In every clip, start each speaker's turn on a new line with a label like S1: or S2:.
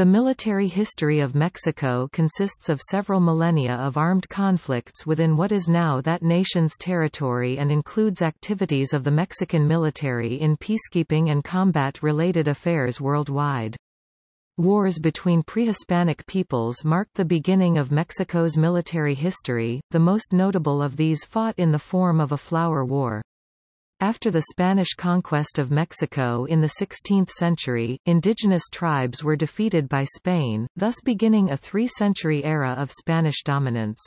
S1: The military history of Mexico consists of several millennia of armed conflicts within what is now that nation's territory and includes activities of the Mexican military in peacekeeping and combat-related affairs worldwide. Wars between pre-Hispanic peoples marked the beginning of Mexico's military history, the most notable of these fought in the form of a flower war. After the Spanish conquest of Mexico in the 16th century, indigenous tribes were defeated by Spain, thus beginning a three-century era of Spanish dominance.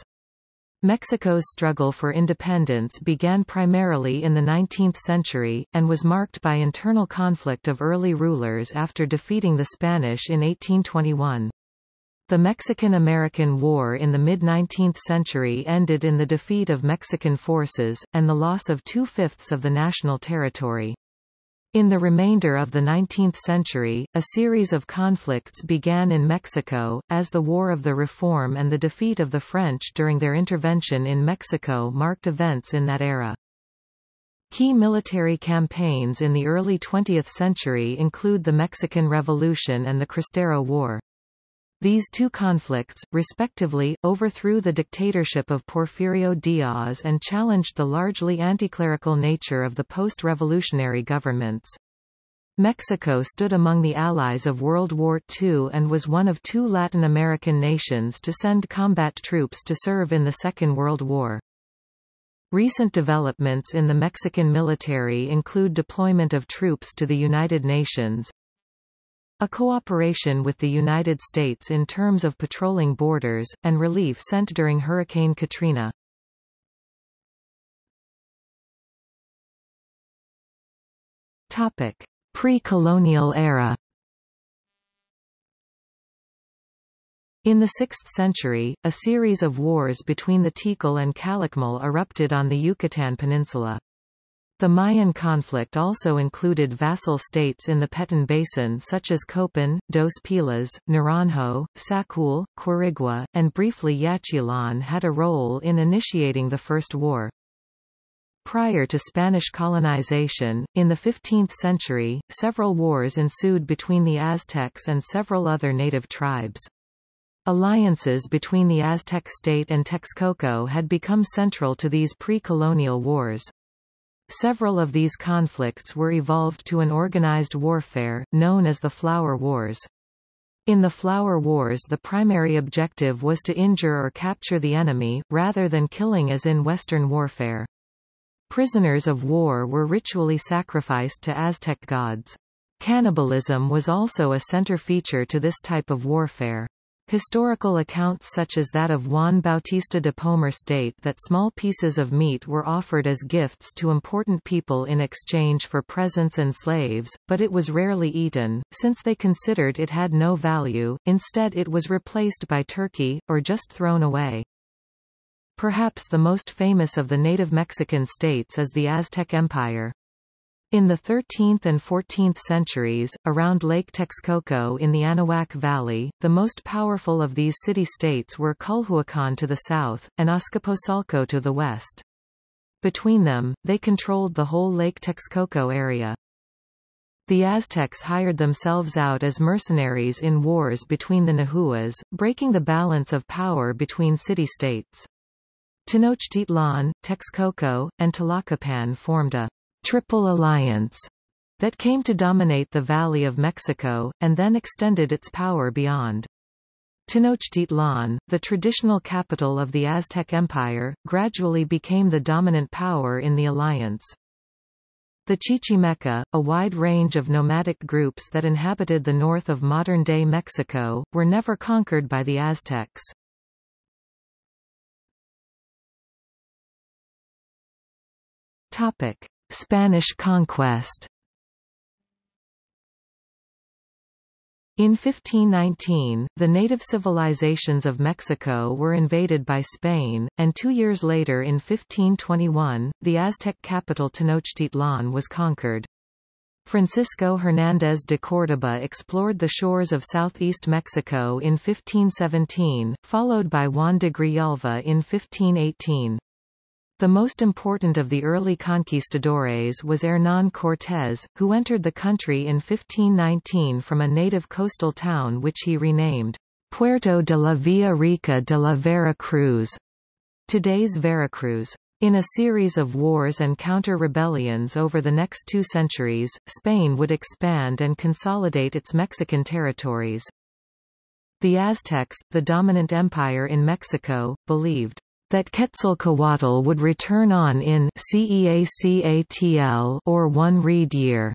S1: Mexico's struggle for independence began primarily in the 19th century, and was marked by internal conflict of early rulers after defeating the Spanish in 1821. The Mexican-American War in the mid-19th century ended in the defeat of Mexican forces, and the loss of two-fifths of the national territory. In the remainder of the 19th century, a series of conflicts began in Mexico, as the War of the Reform and the defeat of the French during their intervention in Mexico marked events in that era. Key military campaigns in the early 20th century include the Mexican Revolution and the Cristero War. These two conflicts, respectively, overthrew the dictatorship of Porfirio Diaz and challenged the largely anticlerical nature of the post-revolutionary governments. Mexico stood among the allies of World War II and was one of two Latin American nations to send combat troops to serve in the Second World War. Recent developments in the Mexican military include deployment of troops to the United Nations, a cooperation with the United States in terms of patrolling borders, and relief sent during Hurricane Katrina. Pre-colonial era In the 6th century, a series of wars between the Tikal and Calakmul erupted on the Yucatan Peninsula. The Mayan conflict also included vassal states in the Petén Basin such as Copan, Dos Pilas, Naranjo, Sacul, Quirigua, and briefly Yaxchilan had a role in initiating the First War. Prior to Spanish colonization, in the 15th century, several wars ensued between the Aztecs and several other native tribes. Alliances between the Aztec state and Texcoco had become central to these pre-colonial wars. Several of these conflicts were evolved to an organized warfare, known as the Flower Wars. In the Flower Wars the primary objective was to injure or capture the enemy, rather than killing as in Western warfare. Prisoners of war were ritually sacrificed to Aztec gods. Cannibalism was also a center feature to this type of warfare. Historical accounts such as that of Juan Bautista de Pomar state that small pieces of meat were offered as gifts to important people in exchange for presents and slaves, but it was rarely eaten, since they considered it had no value, instead it was replaced by turkey, or just thrown away. Perhaps the most famous of the native Mexican states is the Aztec Empire. In the 13th and 14th centuries, around Lake Texcoco in the Anahuac Valley, the most powerful of these city-states were Culhuacan to the south, and Azcapotzalco to the west. Between them, they controlled the whole Lake Texcoco area. The Aztecs hired themselves out as mercenaries in wars between the Nahuas, breaking the balance of power between city-states. Tenochtitlan, Texcoco, and Tlacopan formed a Triple Alliance that came to dominate the Valley of Mexico, and then extended its power beyond. Tenochtitlan, the traditional capital of the Aztec Empire, gradually became the dominant power in the alliance. The Chichimeca, a wide range of nomadic groups that inhabited the north of modern-day Mexico, were never conquered by the Aztecs. Topic. Spanish conquest In 1519, the native civilizations of Mexico were invaded by Spain, and two years later in 1521, the Aztec capital Tenochtitlan was conquered. Francisco Hernández de Córdoba explored the shores of southeast Mexico in 1517, followed by Juan de Grijalva in 1518. The most important of the early conquistadores was Hernán Cortés, who entered the country in 1519 from a native coastal town which he renamed Puerto de la Villa Rica de la Vera Cruz, today's Veracruz. In a series of wars and counter-rebellions over the next two centuries, Spain would expand and consolidate its Mexican territories. The Aztecs, the dominant empire in Mexico, believed that Quetzalcoatl would return on in CEACATL or one reed year.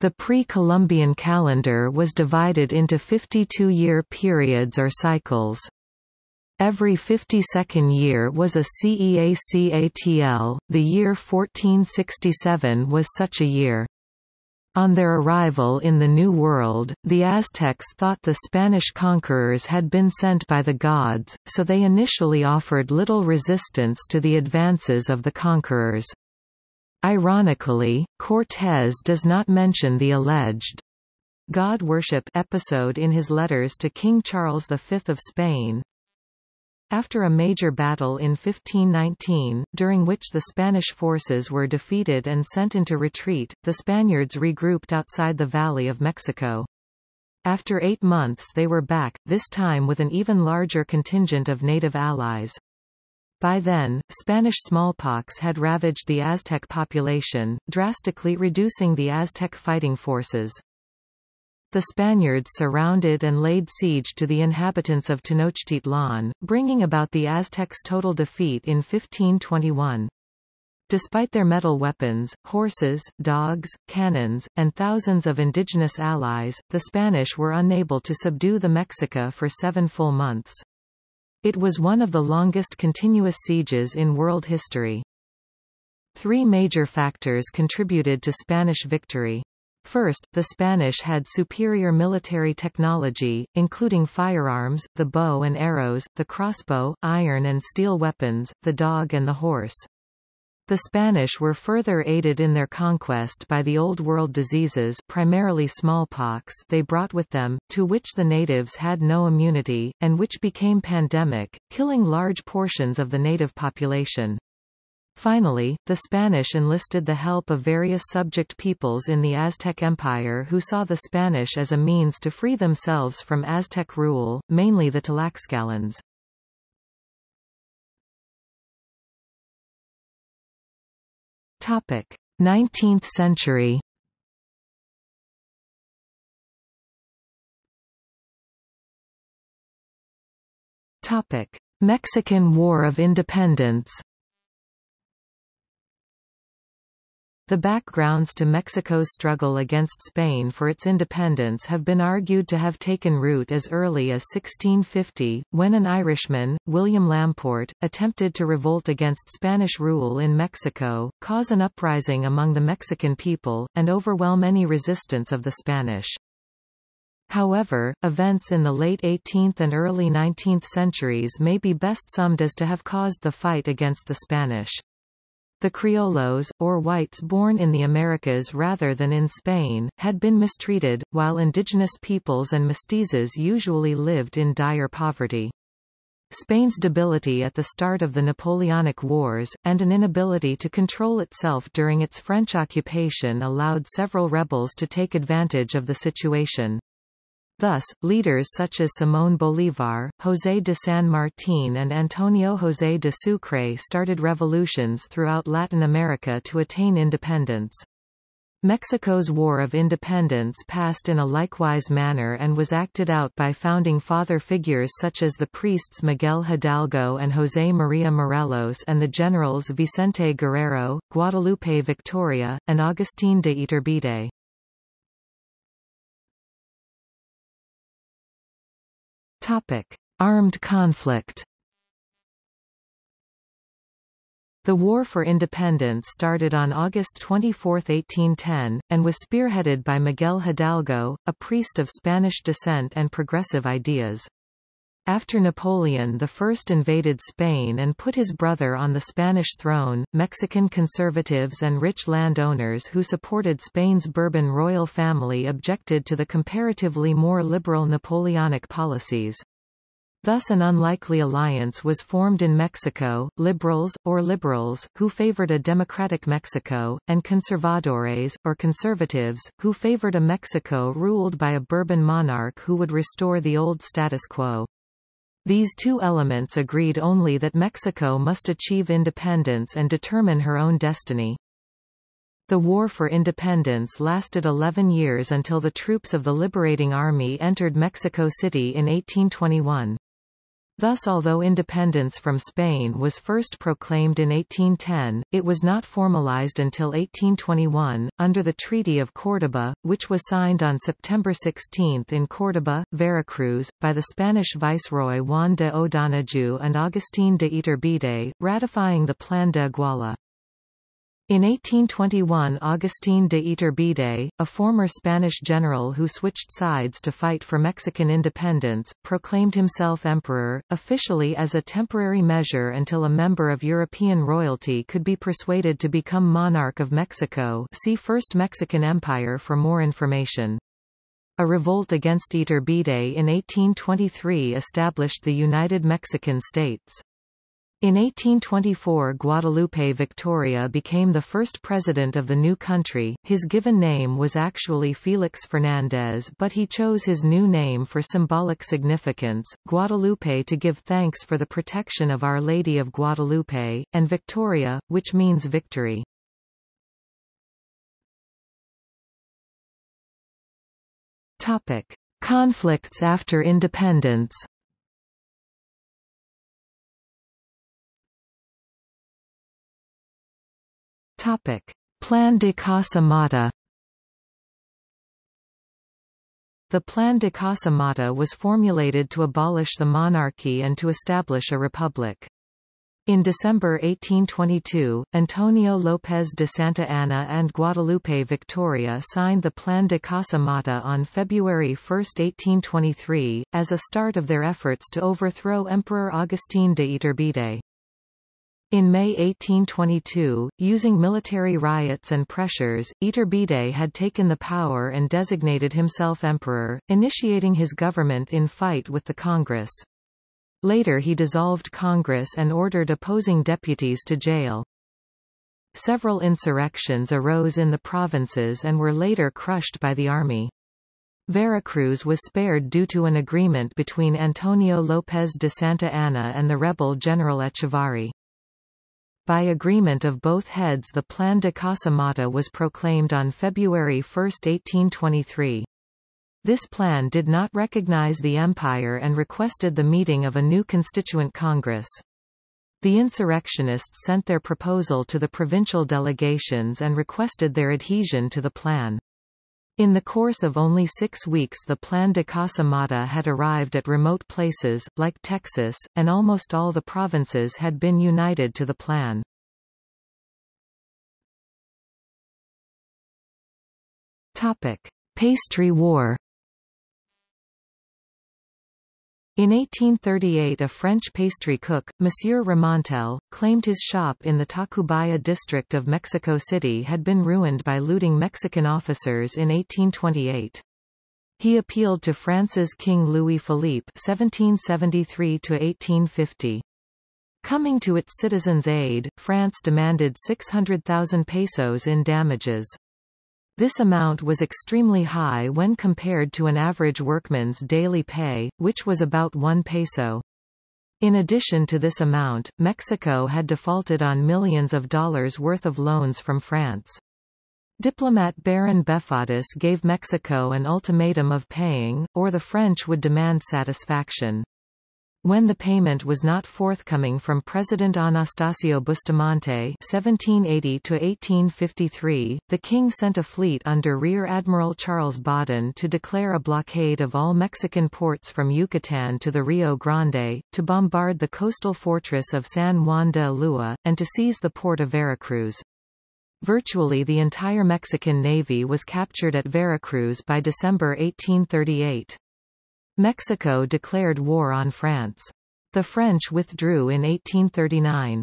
S1: The pre-Columbian calendar was divided into 52-year periods or cycles. Every 52nd year was a Ce Acatl, the year 1467 was such a year. On their arrival in the New World, the Aztecs thought the Spanish conquerors had been sent by the gods, so they initially offered little resistance to the advances of the conquerors. Ironically, Cortés does not mention the alleged God worship episode in his letters to King Charles V of Spain, after a major battle in 1519, during which the Spanish forces were defeated and sent into retreat, the Spaniards regrouped outside the Valley of Mexico. After eight months they were back, this time with an even larger contingent of native allies. By then, Spanish smallpox had ravaged the Aztec population, drastically reducing the Aztec fighting forces. The Spaniards surrounded and laid siege to the inhabitants of Tenochtitlan, bringing about the Aztecs' total defeat in 1521. Despite their metal weapons, horses, dogs, cannons, and thousands of indigenous allies, the Spanish were unable to subdue the Mexica for seven full months. It was one of the longest continuous sieges in world history. Three major factors contributed to Spanish victory. First, the Spanish had superior military technology, including firearms, the bow and arrows, the crossbow, iron and steel weapons, the dog and the horse. The Spanish were further aided in their conquest by the Old World diseases primarily smallpox they brought with them, to which the natives had no immunity, and which became pandemic, killing large portions of the native population. Finally, the Spanish enlisted the help of various subject peoples in the Aztec Empire who saw the Spanish as a means to free themselves from Aztec rule, mainly the Tlaxcalans. Topic: 19th century. Topic: Mexican War of Independence. The backgrounds to Mexico's struggle against Spain for its independence have been argued to have taken root as early as 1650, when an Irishman, William Lamport, attempted to revolt against Spanish rule in Mexico, cause an uprising among the Mexican people, and overwhelm any resistance of the Spanish. However, events in the late 18th and early 19th centuries may be best summed as to have caused the fight against the Spanish. The criollos, or whites born in the Americas rather than in Spain, had been mistreated, while indigenous peoples and mestizos usually lived in dire poverty. Spain's debility at the start of the Napoleonic Wars, and an inability to control itself during its French occupation allowed several rebels to take advantage of the situation. Thus, leaders such as Simón Bolívar, José de San Martín and Antonio José de Sucre started revolutions throughout Latin America to attain independence. Mexico's War of Independence passed in a likewise manner and was acted out by founding father figures such as the priests Miguel Hidalgo and José María Morelos and the generals Vicente Guerrero, Guadalupe Victoria, and Agustín de Iturbide. Topic: Armed conflict. The War for Independence started on August 24, 1810, and was spearheaded by Miguel Hidalgo, a priest of Spanish descent and progressive ideas. After Napoleon I invaded Spain and put his brother on the Spanish throne, Mexican conservatives and rich landowners who supported Spain's Bourbon royal family objected to the comparatively more liberal Napoleonic policies. Thus an unlikely alliance was formed in Mexico, liberals, or liberals, who favored a democratic Mexico, and conservadores, or conservatives, who favored a Mexico ruled by a Bourbon monarch who would restore the old status quo. These two elements agreed only that Mexico must achieve independence and determine her own destiny. The War for Independence lasted 11 years until the troops of the Liberating Army entered Mexico City in 1821. Thus although independence from Spain was first proclaimed in 1810, it was not formalized until 1821, under the Treaty of Córdoba, which was signed on September 16 in Córdoba, Veracruz, by the Spanish Viceroy Juan de O'Donojú and Agustín de Iturbide, ratifying the Plan de Iguala. In 1821 Agustín de Iturbide, a former Spanish general who switched sides to fight for Mexican independence, proclaimed himself emperor, officially as a temporary measure until a member of European royalty could be persuaded to become monarch of Mexico see First Mexican Empire for more information. A revolt against Iturbide in 1823 established the United Mexican States. In 1824 Guadalupe Victoria became the first president of the new country. His given name was actually Felix Fernandez but he chose his new name for symbolic significance, Guadalupe to give thanks for the protection of Our Lady of Guadalupe, and Victoria, which means victory. Topic. Conflicts after independence Topic: Plan de Casa Mata The Plan de Casa Mata was formulated to abolish the monarchy and to establish a republic. In December 1822, Antonio López de Santa Anna and Guadalupe Victoria signed the Plan de Casa Mata on February 1, 1823, as a start of their efforts to overthrow Emperor Agustín de Iturbide. In May 1822, using military riots and pressures, Iturbide had taken the power and designated himself emperor, initiating his government in fight with the Congress. Later he dissolved Congress and ordered opposing deputies to jail. Several insurrections arose in the provinces and were later crushed by the army. Veracruz was spared due to an agreement between Antonio López de Santa Anna and the rebel General Echávarri. By agreement of both heads the Plan de Casa Mata was proclaimed on February 1, 1823. This plan did not recognize the empire and requested the meeting of a new constituent congress. The insurrectionists sent their proposal to the provincial delegations and requested their adhesion to the plan. In the course of only six weeks the Plan de Casa Mata had arrived at remote places, like Texas, and almost all the provinces had been united to the plan. Topic. Pastry War In 1838 a French pastry cook, Monsieur Remontel, claimed his shop in the Tacubaya district of Mexico City had been ruined by looting Mexican officers in 1828. He appealed to France's King Louis Philippe (1773–1850). Coming to its citizens' aid, France demanded 600,000 pesos in damages. This amount was extremely high when compared to an average workman's daily pay, which was about 1 peso. In addition to this amount, Mexico had defaulted on millions of dollars worth of loans from France. Diplomat Baron Deffaudis gave Mexico an ultimatum of paying, or the French would demand satisfaction. When the payment was not forthcoming from President Anastasio Bustamante (1780–1853), the king sent a fleet under Rear Admiral Charles Baudin to declare a blockade of all Mexican ports from Yucatan to the Rio Grande, to bombard the coastal fortress of San Juan de Ulúa, and to seize the port of Veracruz. Virtually the entire Mexican navy was captured at Veracruz by December 1838. Mexico declared war on France. The French withdrew in 1839.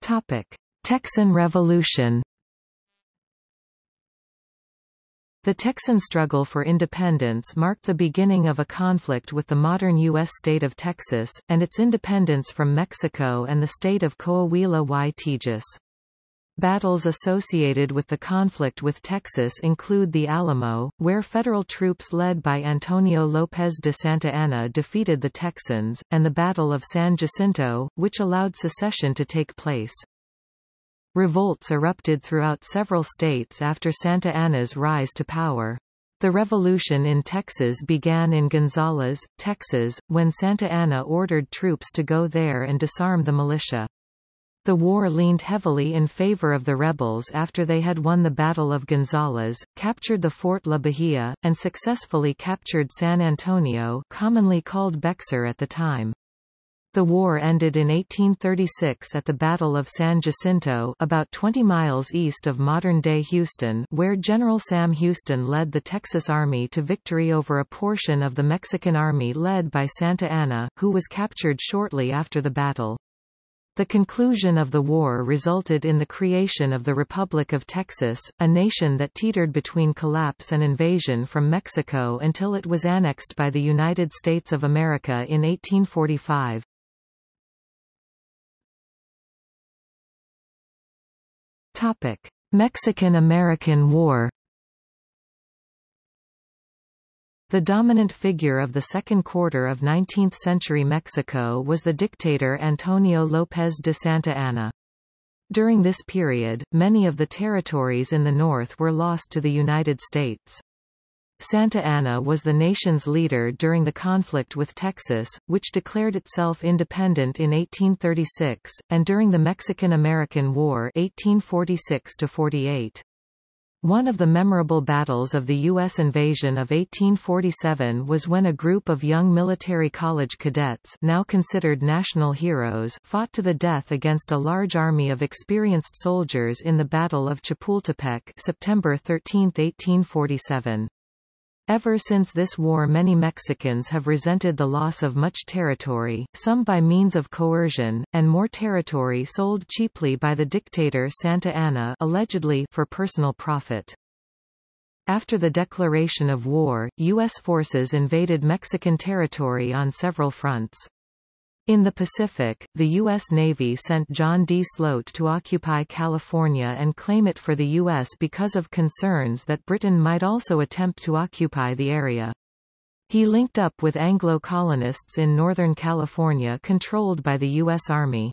S1: Topic: Texan Revolution The Texan struggle for independence marked the beginning of a conflict with the modern U.S. state of Texas, and its independence from Mexico and the state of Coahuila y Tejas. Battles associated with the conflict with Texas include the Alamo, where federal troops led by Antonio López de Santa Anna defeated the Texans, and the Battle of San Jacinto, which allowed secession to take place. Revolts erupted throughout several states after Santa Anna's rise to power. The revolution in Texas began in Gonzales, Texas, when Santa Anna ordered troops to go there and disarm the militia. The war leaned heavily in favor of the rebels after they had won the Battle of Gonzales, captured the Fort La Bahia, and successfully captured San Antonio commonly called Bexar at the time. The war ended in 1836 at the Battle of San Jacinto about 20 miles east of modern-day Houston where General Sam Houston led the Texas Army to victory over a portion of the Mexican Army led by Santa Anna, who was captured shortly after the battle. The conclusion of the war resulted in the creation of the Republic of Texas, a nation that teetered between collapse and invasion from Mexico until it was annexed by the United States of America in 1845. Mexican–American War The dominant figure of the second quarter of 19th-century Mexico was the dictator Antonio López de Santa Anna. During this period, many of the territories in the north were lost to the United States. Santa Anna was the nation's leader during the conflict with Texas, which declared itself independent in 1836, and during the Mexican-American War 1846 -48. One of the memorable battles of the U.S. invasion of 1847 was when a group of young military college cadets now considered national heroes fought to the death against a large army of experienced soldiers in the Battle of Chapultepec September 13, 1847. Ever since this war many Mexicans have resented the loss of much territory, some by means of coercion, and more territory sold cheaply by the dictator Santa Anna allegedly for personal profit. After the declaration of war, U.S. forces invaded Mexican territory on several fronts. In the Pacific, the U.S. Navy sent John D. Sloat to occupy California and claim it for the U.S. because of concerns that Britain might also attempt to occupy the area. He linked up with Anglo colonists in Northern California controlled by the U.S. Army.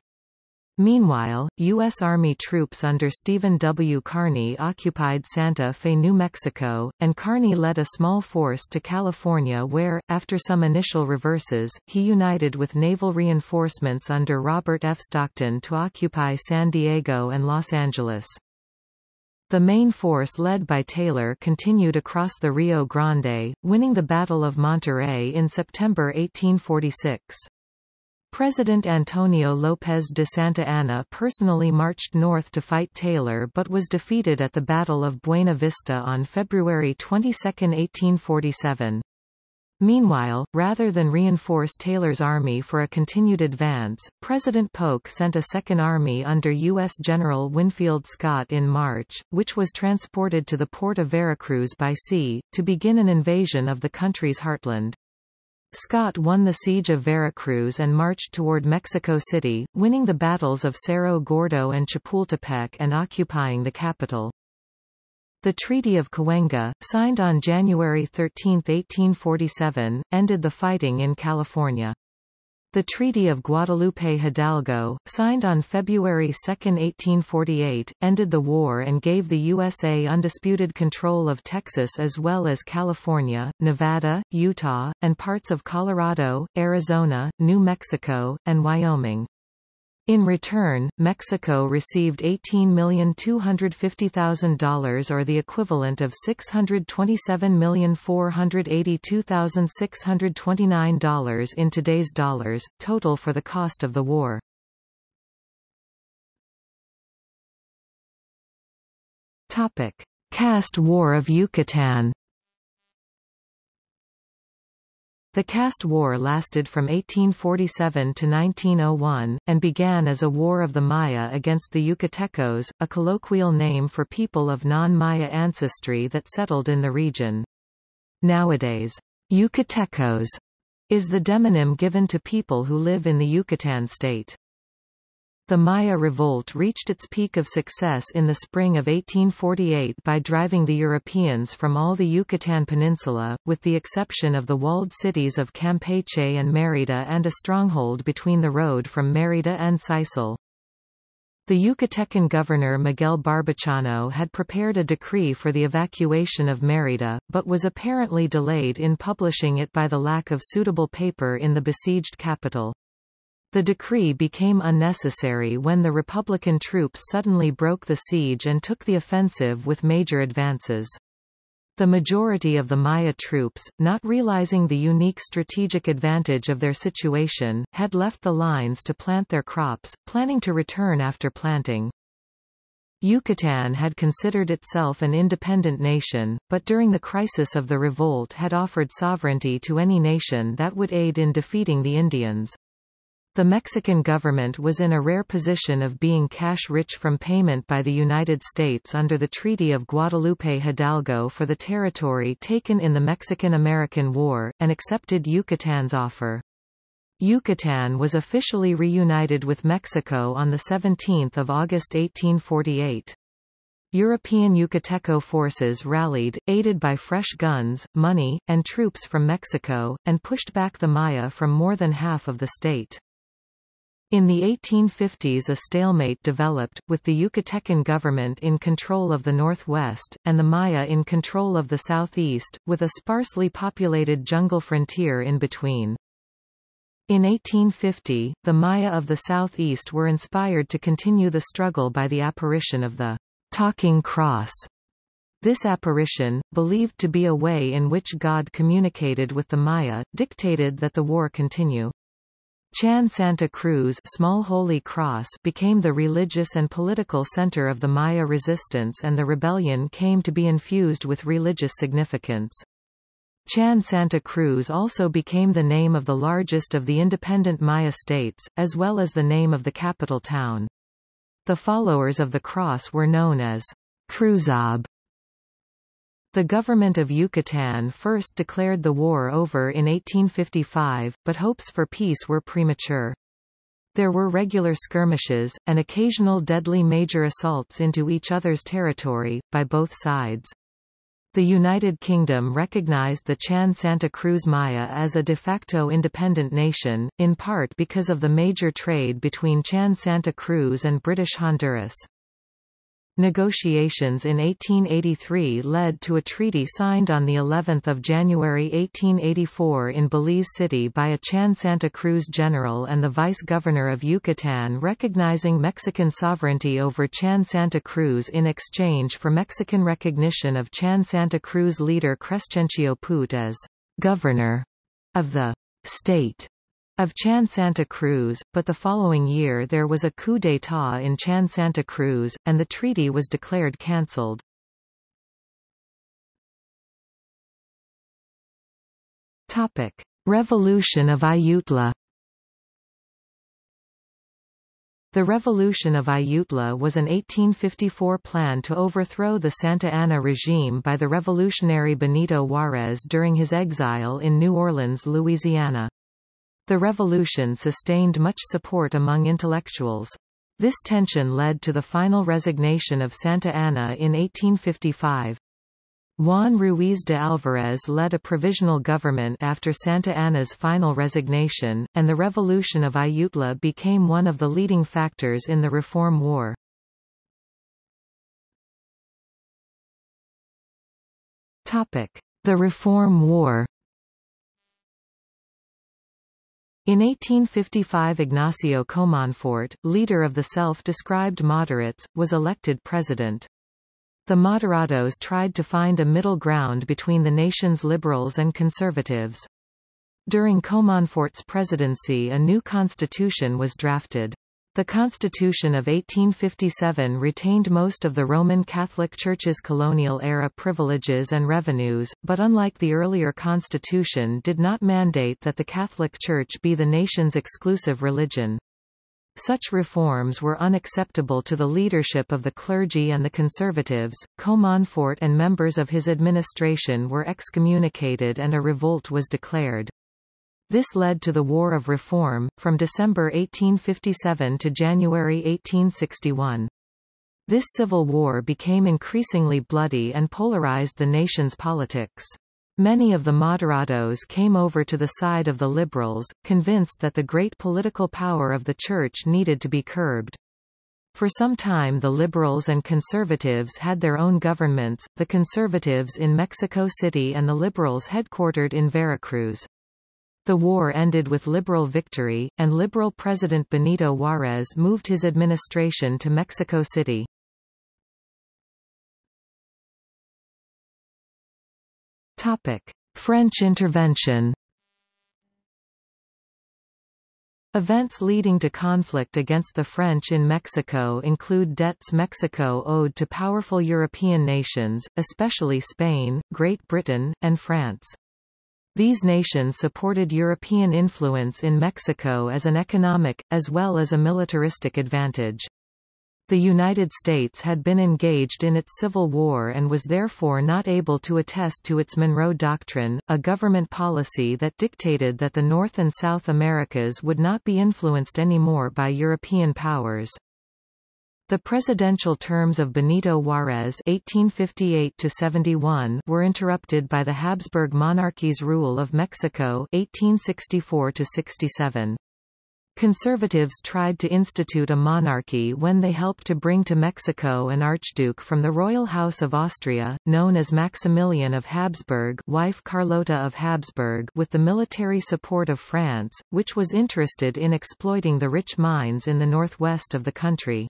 S1: Meanwhile, U.S. Army troops under Stephen W. Kearny occupied Santa Fe, New Mexico, and Kearny led a small force to California where, after some initial reverses, he united with naval reinforcements under Robert F. Stockton to occupy San Diego and Los Angeles. The main force led by Taylor continued across the Rio Grande, winning the Battle of Monterrey in September 1846. President Antonio López de Santa Anna personally marched north to fight Taylor but was defeated at the Battle of Buena Vista on February 22, 1847. Meanwhile, rather than reinforce Taylor's army for a continued advance, President Polk sent a second army under U.S. General Winfield Scott in March, which was transported to the port of Veracruz by sea, to begin an invasion of the country's heartland. Scott won the siege of Veracruz and marched toward Mexico City, winning the battles of Cerro Gordo and Chapultepec and occupying the capital. The Treaty of Cahuenga, signed on January 13, 1847, ended the fighting in California. The Treaty of Guadalupe Hidalgo, signed on February 2, 1848, ended the war and gave the USA undisputed control of Texas as well as California, Nevada, Utah, and parts of Colorado, Arizona, New Mexico, and Wyoming. In return, Mexico received $18,250,000 or the equivalent of $627,482,629 in today's dollars, total for the cost of the war. Topic. Caste War of Yucatan The caste war lasted from 1847 to 1901, and began as a war of the Maya against the Yucatecos, a colloquial name for people of non-Maya ancestry that settled in the region. Nowadays, Yucatecos is the demonym given to people who live in the Yucatan state. The Maya revolt reached its peak of success in the spring of 1848 by driving the Europeans from all the Yucatan Peninsula, with the exception of the walled cities of Campeche and Mérida and a stronghold between the road from Mérida and Sisal. The Yucatecan governor Miguel Barbachano had prepared a decree for the evacuation of Mérida, but was apparently delayed in publishing it by the lack of suitable paper in the besieged capital. The decree became unnecessary when the Republican troops suddenly broke the siege and took the offensive with major advances. The majority of the Maya troops, not realizing the unique strategic advantage of their situation, had left the lines to plant their crops, planning to return after planting. Yucatan had considered itself an independent nation, but during the crisis of the revolt had offered sovereignty to any nation that would aid in defeating the Indians. The Mexican government was in a rare position of being cash-rich from payment by the United States under the Treaty of Guadalupe Hidalgo for the territory taken in the Mexican-American War, and accepted Yucatan's offer. Yucatan was officially reunited with Mexico on 17 August 1848. European Yucateco forces rallied, aided by fresh guns, money, and troops from Mexico, and pushed back the Maya from more than half of the state. In the 1850s a stalemate developed, with the Yucatecan government in control of the northwest, and the Maya in control of the southeast, with a sparsely populated jungle frontier in between. In 1850, the Maya of the southeast were inspired to continue the struggle by the apparition of the talking cross. This apparition, believed to be a way in which God communicated with the Maya, dictated that the war continue. Chan Santa Cruz Small Holy Cross became the religious and political center of the Maya resistance and the rebellion came to be infused with religious significance. Chan Santa Cruz also became the name of the largest of the independent Maya states, as well as the name of the capital town. The followers of the cross were known as Cruzob the government of Yucatan first declared the war over in 1855, but hopes for peace were premature. There were regular skirmishes, and occasional deadly major assaults into each other's territory, by both sides. The United Kingdom recognized the Chan Santa Cruz Maya as a de facto independent nation, in part because of the major trade between Chan Santa Cruz and British Honduras. Negotiations in 1883 led to a treaty signed on the 11th of January 1884 in Belize City by a Chan Santa Cruz general and the vice-governor of Yucatan recognizing Mexican sovereignty over Chan Santa Cruz in exchange for Mexican recognition of Chan Santa Cruz leader Crescencio Poot as governor of the state of Chan Santa Cruz, but the following year there was a coup d'état in Chan Santa Cruz, and the treaty was declared cancelled. Revolution of Ayutla The Revolution of Ayutla was an 1854 plan to overthrow the Santa Anna regime by the revolutionary Benito Juárez during his exile in New Orleans, Louisiana. The revolution sustained much support among intellectuals. This tension led to the final resignation of Santa Anna in 1855. Juan Ruiz de Alvarez led a provisional government after Santa Anna's final resignation, and the revolution of Ayutla became one of the leading factors in the Reform War. The Reform War In 1855 Ignacio Comonfort, leader of the self-described moderates, was elected president. The moderados tried to find a middle ground between the nation's liberals and conservatives. During Comonfort's presidency a new constitution was drafted. The Constitution of 1857 retained most of the Roman Catholic Church's colonial-era privileges and revenues, but unlike the earlier constitution did not mandate that the Catholic Church be the nation's exclusive religion. Such reforms were unacceptable to the leadership of the clergy and the conservatives. Comonfort and members of his administration were excommunicated and a revolt was declared. This led to the War of Reform, from December 1857 to January 1861. This civil war became increasingly bloody and polarized the nation's politics. Many of the moderados came over to the side of the liberals, convinced that the great political power of the Church needed to be curbed. For some time the liberals and conservatives had their own governments, the conservatives in Mexico City and the liberals headquartered in Veracruz. The war ended with liberal victory, and liberal President Benito Juárez moved his administration to Mexico City. French intervention Events leading to conflict against the French in Mexico include debts Mexico owed to powerful European nations, especially Spain, Great Britain, and France. These nations supported European influence in Mexico as an economic, as well as a militaristic advantage. The United States had been engaged in its Civil War and was therefore not able to attest to its Monroe Doctrine, a government policy that dictated that the North and South Americas would not be influenced anymore by European powers. The presidential terms of Benito Juárez (1858–71) were interrupted by the Habsburg monarchy's rule of Mexico (1864–67). Conservatives tried to institute a monarchy when they helped to bring to Mexico an archduke from the royal house of Austria, known as Maximilian of Habsburg wife Carlota of Habsburg with the military support of France, which was interested in exploiting the rich mines in the northwest of the country.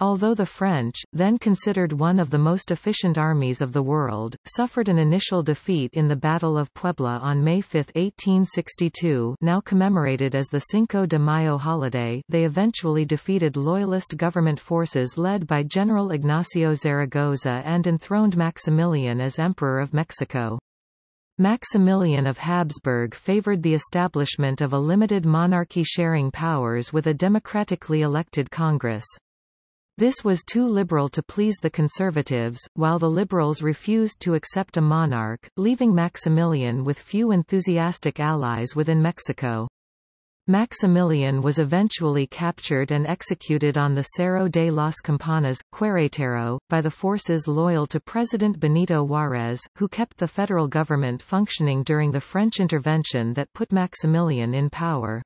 S1: Although the French, then considered one of the most efficient armies of the world, suffered an initial defeat in the Battle of Puebla on May 5, 1862 now commemorated as the Cinco de Mayo holiday they eventually defeated Loyalist government forces led by General Ignacio Zaragoza and enthroned Maximilian as Emperor of Mexico. Maximilian of Habsburg favored the establishment of a limited monarchy sharing powers with a democratically elected Congress. This was too liberal to please the conservatives, while the liberals refused to accept a monarch, leaving Maximilian with few enthusiastic allies within Mexico. Maximilian was eventually captured and executed on the Cerro de las Campanas, Querétaro, by the forces loyal to President Benito Juárez, who kept the federal government functioning during the French intervention that put Maximilian in power.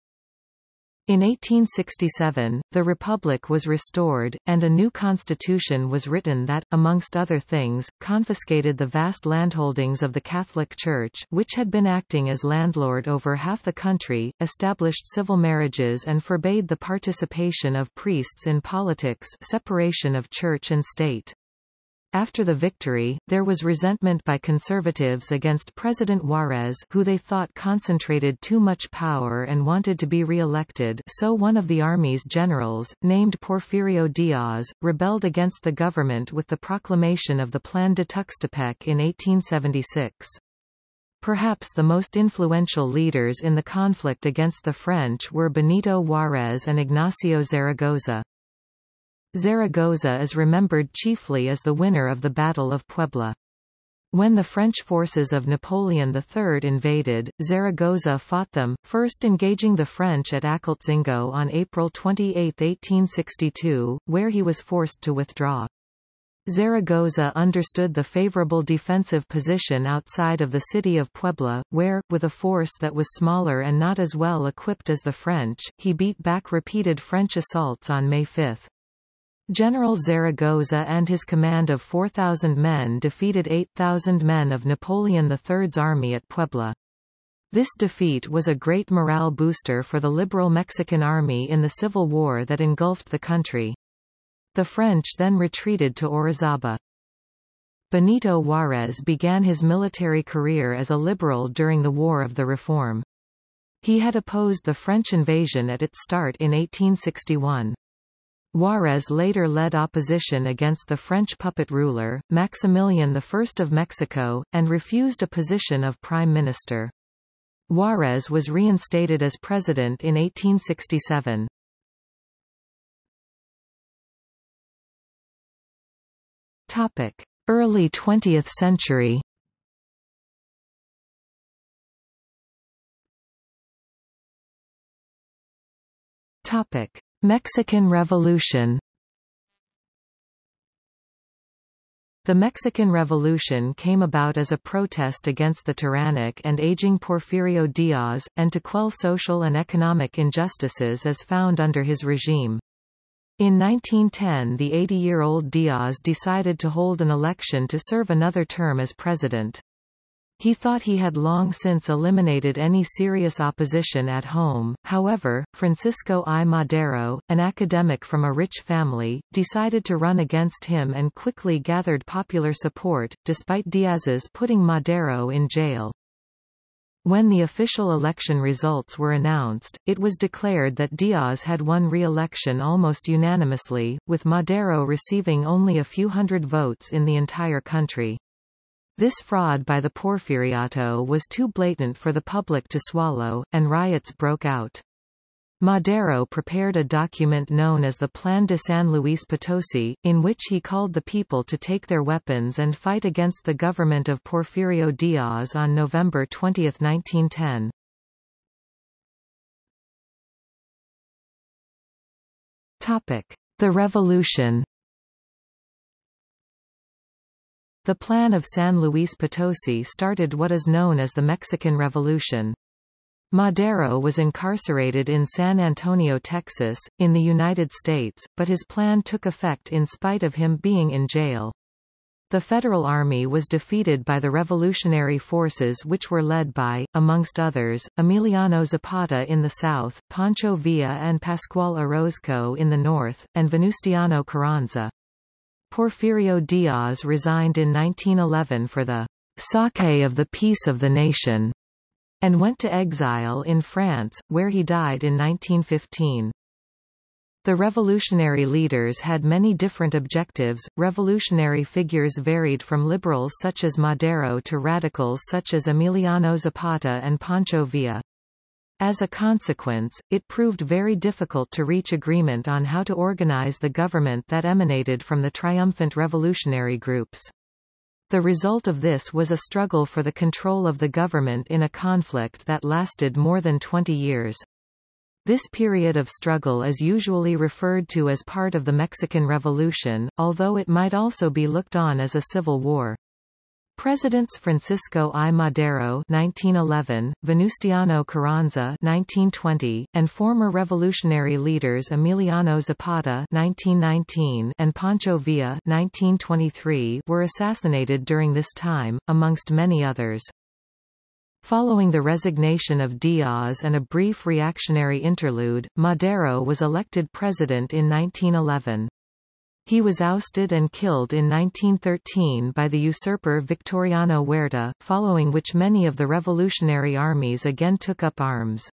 S1: In 1867, the Republic was restored, and a new constitution was written that, amongst other things, confiscated the vast landholdings of the Catholic Church which had been acting as landlord over half the country, established civil marriages and forbade the participation of priests in politics separation of church and state. After the victory, there was resentment by conservatives against President Juarez who they thought concentrated too much power and wanted to be re-elected so one of the army's generals, named Porfirio Diaz, rebelled against the government with the proclamation of the Plan de Tuxtepec in 1876. Perhaps the most influential leaders in the conflict against the French were Benito Juarez and Ignacio Zaragoza. Zaragoza is remembered chiefly as the winner of the Battle of Puebla. When the French forces of Napoleon III invaded, Zaragoza fought them, first engaging the French at Acultzingo on April 28, 1862, where he was forced to withdraw. Zaragoza understood the favorable defensive position outside of the city of Puebla, where, with a force that was smaller and not as well equipped as the French, he beat back repeated French assaults on May 5. General Zaragoza and his command of 4,000 men defeated 8,000 men of Napoleon III's army at Puebla. This defeat was a great morale booster for the liberal Mexican army in the civil war that engulfed the country. The French then retreated to Orizaba. Benito Juárez began his military career as a liberal during the War of the Reform. He had opposed the French invasion at its start in 1861. Juarez later led opposition against the French puppet ruler, Maximilian I of Mexico, and refused a position of prime minister. Juarez was reinstated as president in 1867. Topic: Early 20th century. Topic: Mexican Revolution The Mexican Revolution came about as a protest against the tyrannic and aging Porfirio Diaz, and to quell social and economic injustices as found under his regime. In 1910 the 80-year-old Diaz decided to hold an election to serve another term as president. He thought he had long since eliminated any serious opposition at home, however, Francisco I. Madero, an academic from a rich family, decided to run against him and quickly gathered popular support, despite Diaz's putting Madero in jail. When the official election results were announced, it was declared that Diaz had won re-election almost unanimously, with Madero receiving only a few hundred votes in the entire country. This fraud by the Porfiriato was too blatant for the public to swallow, and riots broke out. Madero prepared a document known as the Plan de San Luis Potosi, in which he called the people to take their weapons and fight against the government of Porfirio Diaz on November 20, 1910. Topic. The Revolution The plan of San Luis Potosi started what is known as the Mexican Revolution. Madero was incarcerated in San Antonio, Texas, in the United States, but his plan took effect in spite of him being in jail. The Federal Army was defeated by the revolutionary forces which were led by, amongst others, Emiliano Zapata in the south, Pancho Villa and Pascual Orozco in the north, and Venustiano Carranza. Porfirio Diaz resigned in 1911 for the sake of the peace of the nation, and went to exile in France, where he died in 1915. The revolutionary leaders had many different objectives. Revolutionary figures varied from liberals such as Madero to radicals such as Emiliano Zapata and Pancho Villa. As a consequence, it proved very difficult to reach agreement on how to organize the government that emanated from the triumphant revolutionary groups. The result of this was a struggle for the control of the government in a conflict that lasted more than 20 years. This period of struggle is usually referred to as part of the Mexican Revolution, although it might also be looked on as a civil war. Presidents Francisco I. Madero 1911, Venustiano Carranza 1920, and former revolutionary leaders Emiliano Zapata 1919 and Pancho Villa 1923 were assassinated during this time, amongst many others. Following the resignation of Diaz and a brief reactionary interlude, Madero was elected president in 1911. He was ousted and killed in 1913 by the usurper Victoriano Huerta, following which many of the revolutionary armies again took up arms.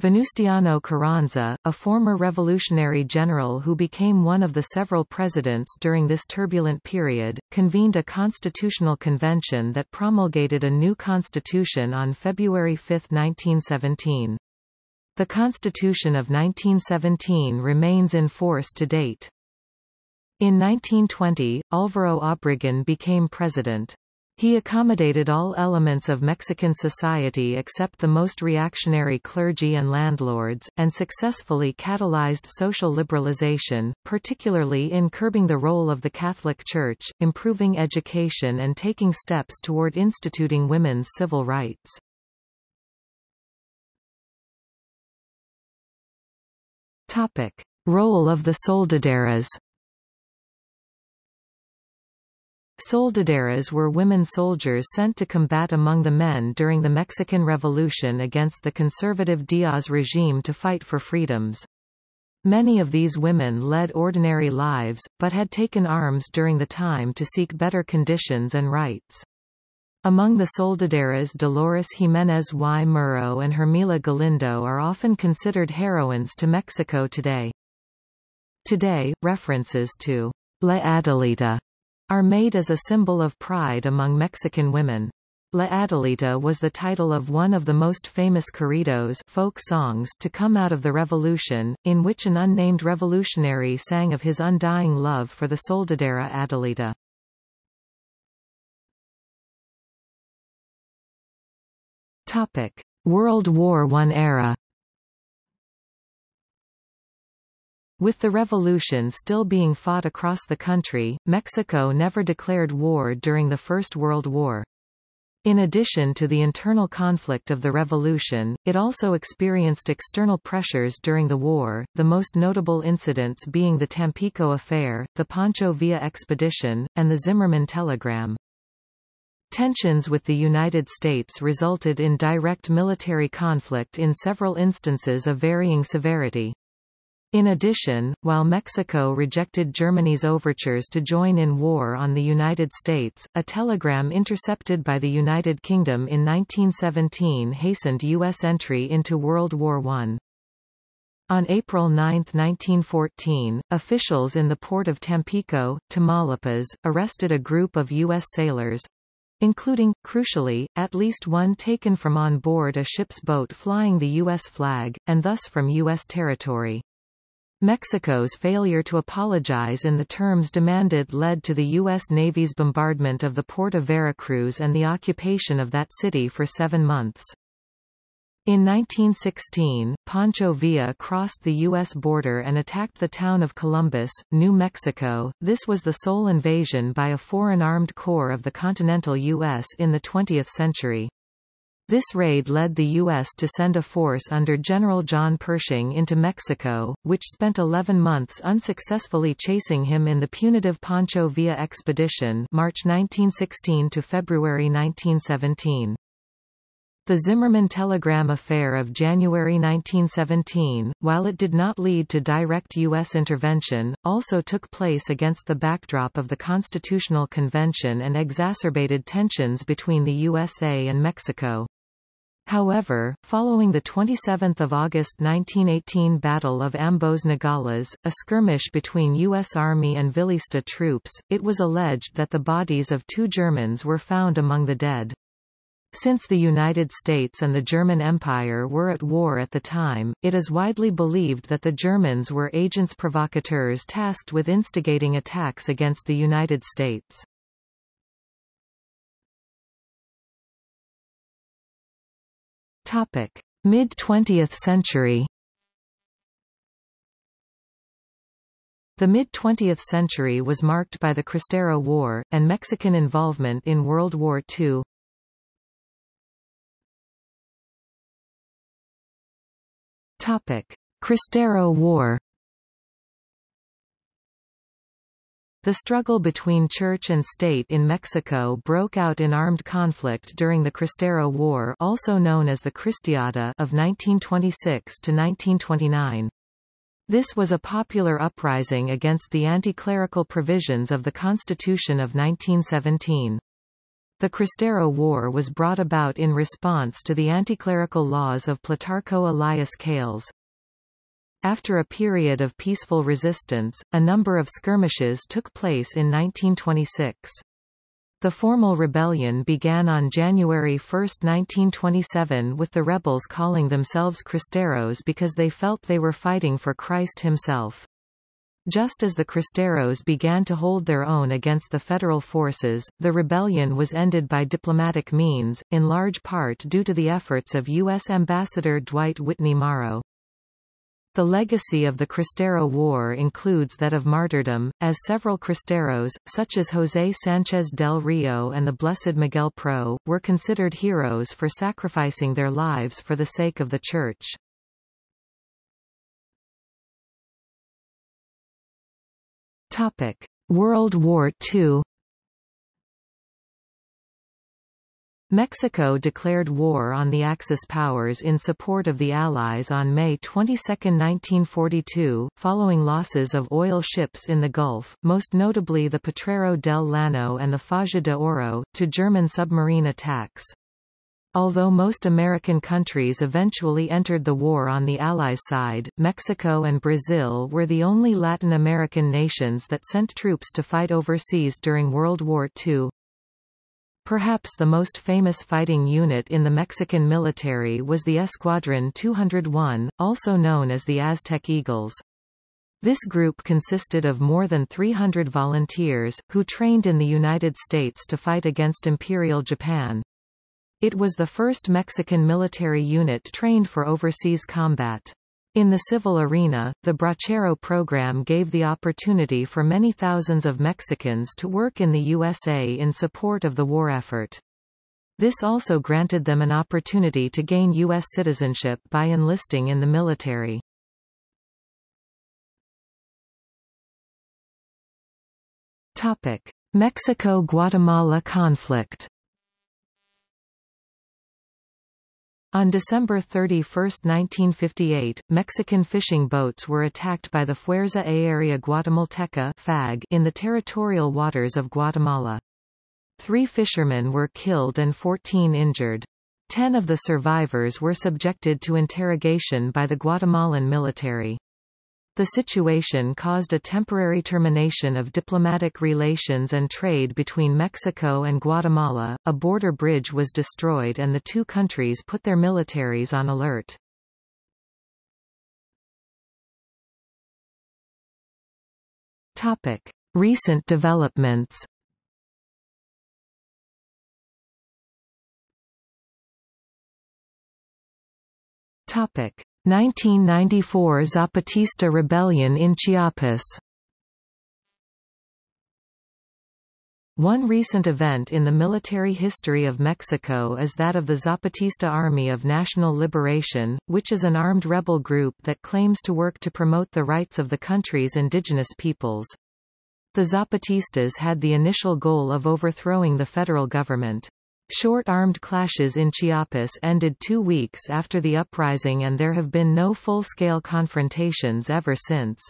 S1: Venustiano Carranza, a former revolutionary general who became one of the several presidents during this turbulent period, convened a constitutional convention that promulgated a new constitution on February 5, 1917. The Constitution of 1917 remains in force to date. In 1920, Álvaro Obregón became president. He accommodated all elements of Mexican society except the most reactionary clergy and landlords, and successfully catalyzed social liberalization, particularly in curbing the role of the Catholic Church, improving education and taking steps toward instituting women's civil rights. Topic. Role of the soldaderas Soldaderas were women soldiers sent to combat among the men during the Mexican Revolution against the conservative Diaz regime to fight for freedoms. Many of these women led ordinary lives, but had taken arms during the time to seek better conditions and rights. Among the soldaderas Dolores Jimenez y Muro and Hermila Galindo are often considered heroines to Mexico today. Today, references to La Adelita are made as a symbol of pride among Mexican women. La Adelita was the title of one of the most famous corridos folk songs to come out of the revolution, in which an unnamed revolutionary sang of his undying love for the soldadera Adelita. Topic: World War I era. With the revolution still being fought across the country, Mexico never declared war during the First World War. In addition to the internal conflict of the revolution, it also experienced external pressures during the war, the most notable incidents being the Tampico Affair, the Pancho Villa expedition, and the Zimmerman telegram. Tensions with the United States resulted in direct military conflict in several instances of varying severity. In addition, while Mexico rejected Germany's overtures to join in war on the United States, a telegram intercepted by the United Kingdom in 1917 hastened U.S. entry into World War I. On April 9, 1914, officials in the port of Tampico, Tamaulipas, arrested a group of U.S. sailors, including, crucially, at least one taken from on board a ship's boat flying the U.S. flag, and thus from U.S. territory. Mexico's failure to apologize in the terms demanded led to the U.S. Navy's bombardment of the port of Veracruz and the occupation of that city for seven months. In 1916, Pancho Villa crossed the U.S. border and attacked the town of Columbus, New Mexico. This was the sole invasion by a foreign armed corps of the continental U.S. in the 20th century. This raid led the U.S. to send a force under General John Pershing into Mexico, which spent 11 months unsuccessfully chasing him in the punitive Pancho Villa expedition March 1916 to February 1917. The Zimmerman telegram affair of January 1917, while it did not lead to direct U.S. intervention, also took place against the backdrop of the Constitutional Convention and exacerbated tensions between the USA and Mexico. However, following the 27 August 1918 Battle of Ambos Nogales, a skirmish between U.S. Army and Villista troops, it was alleged that the bodies of two Germans were found among the dead. Since the United States and the German Empire were at war at the time, it is widely believed that the Germans were agents provocateurs tasked with instigating attacks against the United States. Mid-20th century The mid-20th century was marked by the Cristero War, and Mexican involvement in World War II. Topic: Cristero War. The struggle between church and state in Mexico broke out in armed conflict during the Cristero War also known as the Cristiada of 1926 to 1929. This was a popular uprising against the anti-clerical provisions of the Constitution of 1917. The Cristero War was brought about in response to the anticlerical laws of Plutarco Elias Calles. After a period of peaceful resistance, a number of skirmishes took place in 1926. The formal rebellion began on January 1, 1927 with the rebels calling themselves Cristeros because they felt they were fighting for Christ himself. Just as the Cristeros began to hold their own against the federal forces, the rebellion was ended by diplomatic means, in large part due to the efforts of U.S. Ambassador Dwight Whitney Morrow. The legacy of the Cristero War includes that of martyrdom, as several Cristeros, such as José Sánchez del Río and the Blessed Miguel Pro, were considered heroes for sacrificing their lives for the sake of the Church. World War II. Mexico declared war on the Axis powers in support of the Allies on May 22, 1942, following losses of oil ships in the Gulf, most notably the Potrero del Llano and the Faja de Oro, to German submarine attacks. Although most American countries eventually entered the war on the Allies' side, Mexico and Brazil were the only Latin American nations that sent troops to fight overseas during World War II. Perhaps the most famous fighting unit in the Mexican military was the Escuadrón 201, also known as the Aztec Eagles. This group consisted of more than 300 volunteers, who trained in the United States to fight against Imperial Japan. It was the first Mexican military unit trained for overseas combat. In the civil arena, the Bracero program gave the opportunity for many thousands of Mexicans to work in the USA in support of the war effort. This also granted them an opportunity to gain U.S. citizenship by enlisting in the military. Mexico-Guatemala conflict On December 31, 1958, Mexican fishing boats were attacked by the Fuerza Aérea Guatemalteca FAG in the territorial waters of Guatemala. Three fishermen were killed and 14 injured. Ten of the survivors were subjected to interrogation by the Guatemalan military. The situation caused a temporary termination of diplomatic relations and trade between Mexico and Guatemala, a border bridge was destroyed and the two countries put their militaries on alert. Topic. Recent developments Topic. 1994 Zapatista rebellion in Chiapas One recent event in the military history of Mexico is that of the Zapatista Army of National Liberation, which is an armed rebel group that claims to work to promote the rights of the country's indigenous peoples. The Zapatistas had the initial goal of overthrowing the federal government. Short armed clashes in Chiapas ended two weeks after the uprising and there have been no full-scale confrontations ever since.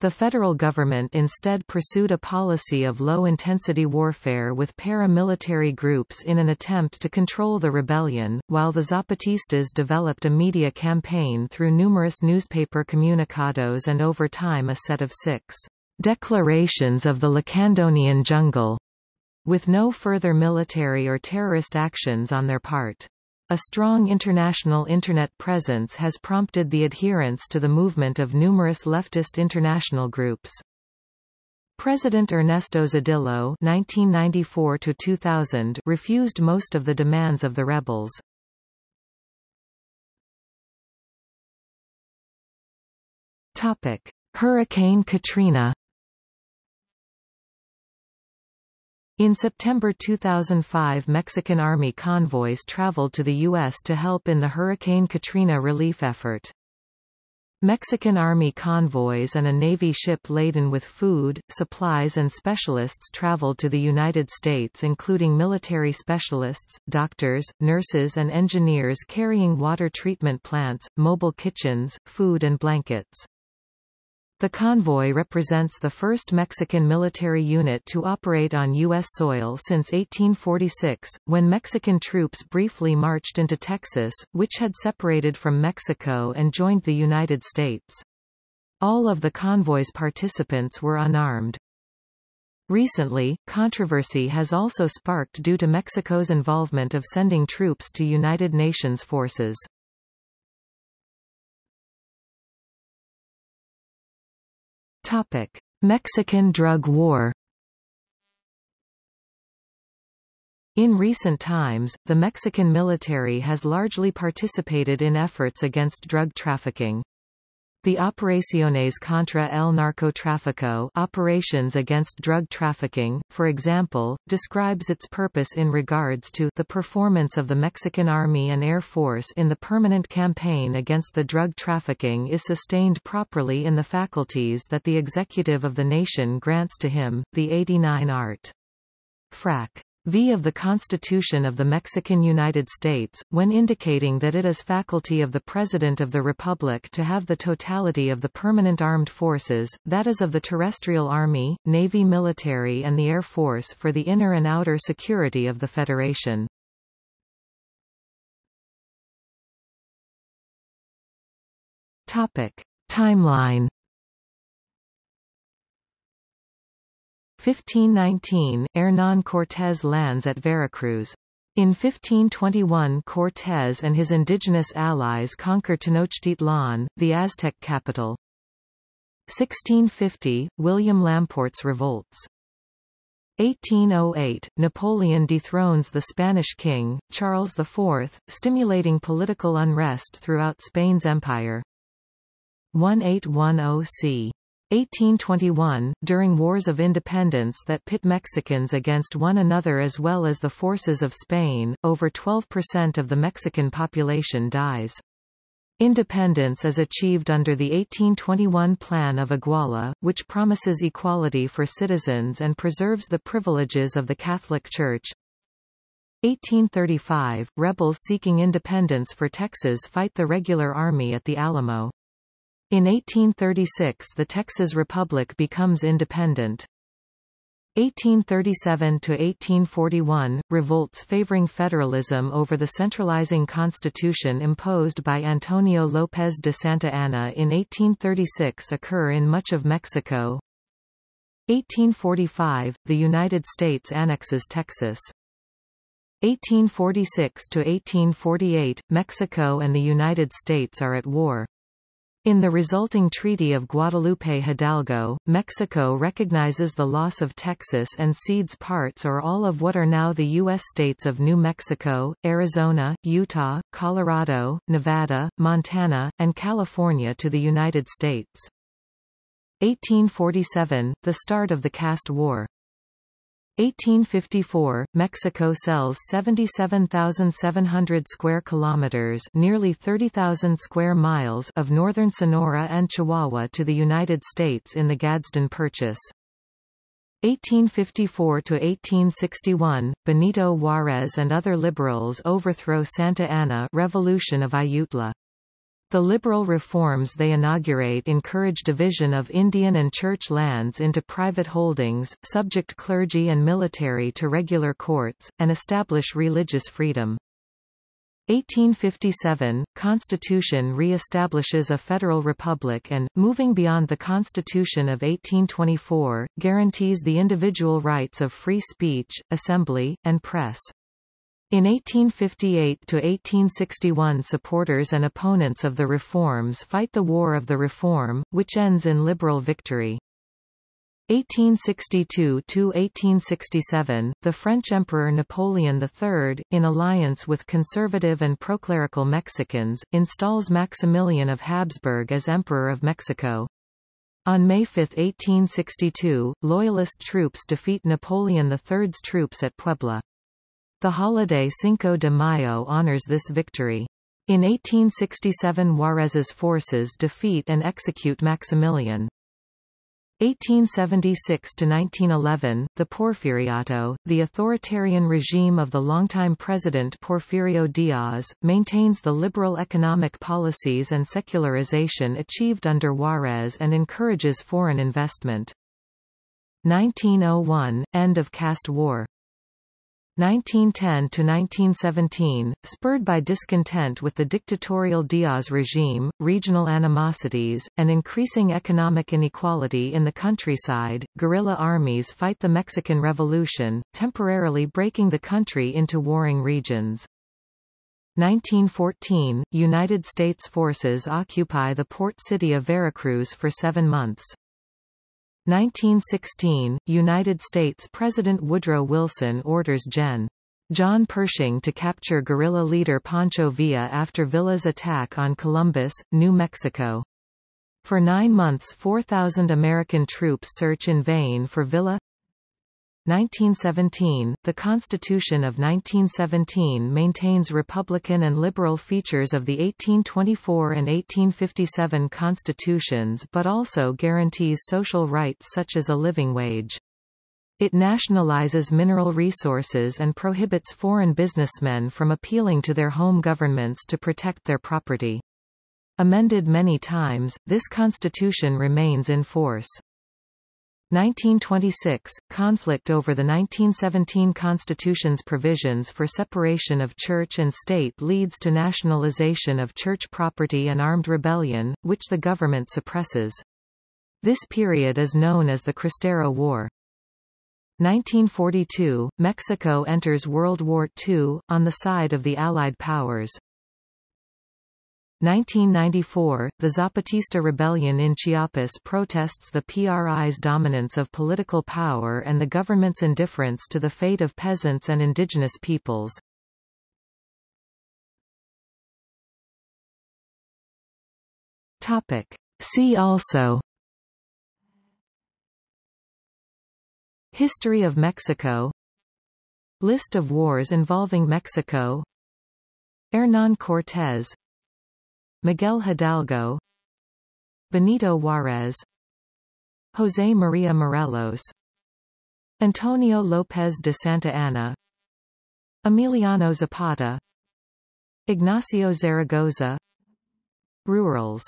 S1: The federal government instead pursued a policy of low-intensity warfare with paramilitary groups in an attempt to control the rebellion, while the Zapatistas developed a media campaign through numerous newspaper comunicados and over time a set of six declarations of the Lacandonian jungle with no further military or terrorist actions on their part. A strong international Internet presence has prompted the adherence to the movement of numerous leftist international groups. President Ernesto Zedillo (1994–2000) refused most of the demands of the rebels. Topic: Hurricane Katrina. In September 2005 Mexican Army convoys traveled to the U.S. to help in the Hurricane Katrina relief effort. Mexican Army convoys and a Navy ship laden with food, supplies and specialists traveled to the United States including military specialists, doctors, nurses and engineers carrying water treatment plants, mobile kitchens, food and blankets. The convoy represents the first Mexican military unit to operate on U.S. soil since 1846, when Mexican troops briefly marched into Texas, which had separated from Mexico and joined the United States. All of the convoy's participants were unarmed. Recently, controversy has also sparked due to Mexico's involvement of sending troops to United Nations forces. Topic: Mexican drug war In recent times, the Mexican military has largely participated in efforts against drug trafficking. The Operaciones contra el narcotráfico operations against drug trafficking, for example, describes its purpose in regards to the performance of the Mexican Army and Air Force in the permanent campaign against the drug trafficking is sustained properly in the faculties that the executive of the nation grants to him, the 89 Art. Frac. V of the Constitution of the Mexican United States, when indicating that it is faculty of the President of the Republic to have the totality of the permanent armed forces, that is of the terrestrial army, navy military and the air force for the inner and outer security of the Federation. Topic. Timeline 1519, Hernán Cortés lands at Veracruz. In 1521 Cortés and his indigenous allies conquer Tenochtitlan, the Aztec capital. 1650, William Lamport's revolts. 1808, Napoleon dethrones the Spanish king, Charles IV, stimulating political unrest throughout Spain's empire. 1810 c. 1821, during wars of independence that pit Mexicans against one another as well as the forces of Spain, over 12% of the Mexican population dies. Independence is achieved under the 1821 Plan of Iguala, which promises equality for citizens and preserves the privileges of the Catholic Church. 1835, rebels seeking independence for Texas fight the regular army at the Alamo. In 1836 the Texas Republic becomes independent. 1837–1841, revolts favoring federalism over the centralizing constitution imposed by Antonio López de Santa Anna in 1836 occur in much of Mexico. 1845, the United States annexes Texas. 1846–1848, Mexico and the United States are at war. In the resulting Treaty of Guadalupe Hidalgo, Mexico recognizes the loss of Texas and cedes parts or all of what are now the U.S. states of New Mexico, Arizona, Utah, Colorado, Nevada, Montana, and California to the United States. 1847, the start of the Caste War. 1854, Mexico sells 77,700 square kilometers, nearly 30,000 square miles of northern Sonora and Chihuahua to the United States in the Gadsden Purchase. 1854 to 1861, Benito Juárez and other liberals overthrow Santa Anna Revolution of Ayutla. The liberal reforms they inaugurate encourage division of Indian and church lands into private holdings, subject clergy and military to regular courts, and establish religious freedom. 1857, Constitution re-establishes a federal republic and, moving beyond the Constitution of 1824, guarantees the individual rights of free speech, assembly, and press. In 1858–1861 supporters and opponents of the reforms fight the War of the Reform, which ends in liberal victory. 1862–1867, the French Emperor Napoleon III, in alliance with conservative and proclerical Mexicans, installs Maximilian of Habsburg as Emperor of Mexico. On May 5, 1862, Loyalist troops defeat Napoleon III's troops at Puebla. The holiday Cinco de Mayo honors this victory. In 1867 Juarez's forces defeat and execute Maximilian. 1876–1911, the Porfiriato, the authoritarian regime of the longtime president Porfirio Diaz, maintains the liberal economic policies and secularization achieved under Juarez and encourages foreign investment. 1901, end of caste war 1910–1917, spurred by discontent with the dictatorial Diaz regime, regional animosities, and increasing economic inequality in the countryside, guerrilla armies fight the Mexican Revolution, temporarily breaking the country into warring regions. 1914, United States forces occupy the port city of Veracruz for seven months. 1916, United States President Woodrow Wilson orders Gen. John Pershing to capture guerrilla leader Pancho Villa after Villa's attack on Columbus, New Mexico. For nine months 4,000 American troops search in vain for Villa 1917, the Constitution of 1917 maintains Republican and liberal features of the 1824 and 1857 constitutions but also guarantees social rights such as a living wage. It nationalizes mineral resources and prohibits foreign businessmen from appealing to their home governments to protect their property. Amended many times, this constitution remains in force. 1926 – Conflict over the 1917 Constitution's provisions for separation of church and state leads to nationalization of church property and armed rebellion, which the government suppresses. This period is known as the Cristero War. 1942 – Mexico enters World War II, on the side of the Allied powers. 1994, the Zapatista rebellion in Chiapas protests the PRI's dominance of political power and the government's indifference to the fate of peasants and indigenous peoples. Topic. See also History of Mexico List of wars involving Mexico Hernán Cortés Miguel Hidalgo Benito Juárez José María Morelos Antonio López de Santa Anna Emiliano Zapata Ignacio Zaragoza Rurals